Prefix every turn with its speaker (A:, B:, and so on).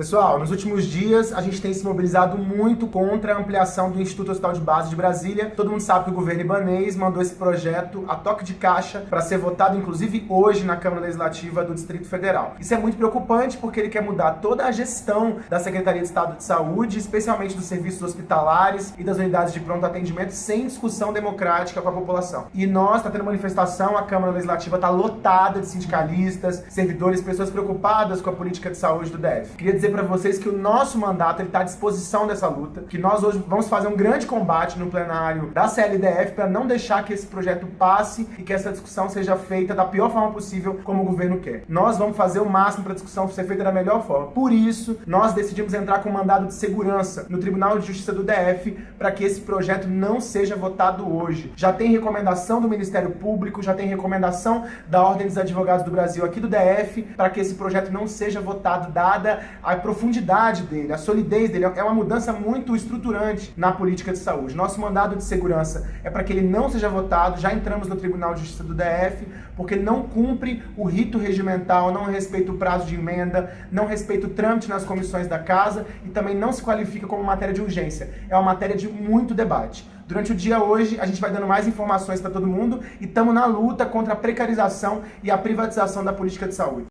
A: Pessoal, nos últimos dias a gente tem se mobilizado muito contra a ampliação do Instituto Hospital de Base de Brasília. Todo mundo sabe que o governo ibanês mandou esse projeto a toque de caixa para ser votado, inclusive hoje, na Câmara Legislativa do Distrito Federal. Isso é muito preocupante porque ele quer mudar toda a gestão da Secretaria de Estado de Saúde, especialmente dos serviços hospitalares e das unidades de pronto atendimento, sem discussão democrática com a população. E nós, está tendo manifestação, a Câmara Legislativa está lotada de sindicalistas, servidores, pessoas preocupadas com a política de saúde do DF. Queria dizer para vocês que o nosso mandato está à disposição dessa luta, que nós hoje vamos fazer um grande combate no plenário da CLDF para não deixar que esse projeto passe e que essa discussão seja feita da pior forma possível, como o governo quer. Nós vamos fazer o máximo para a discussão ser feita da melhor forma. Por isso, nós decidimos entrar com um mandado de segurança no Tribunal de Justiça do DF para que esse projeto não seja votado hoje. Já tem recomendação do Ministério Público, já tem recomendação da Ordem dos Advogados do Brasil aqui do DF para que esse projeto não seja votado, dada a profundidade dele, a solidez dele, é uma mudança muito estruturante na política de saúde. Nosso mandado de segurança é para que ele não seja votado, já entramos no Tribunal de Justiça do DF, porque não cumpre o rito regimental, não respeita o prazo de emenda, não respeita o trâmite nas comissões da casa e também não se qualifica como matéria de urgência. É uma matéria de muito debate. Durante o dia hoje, a gente vai dando mais informações para todo mundo e estamos na luta contra a precarização e a privatização da política de saúde.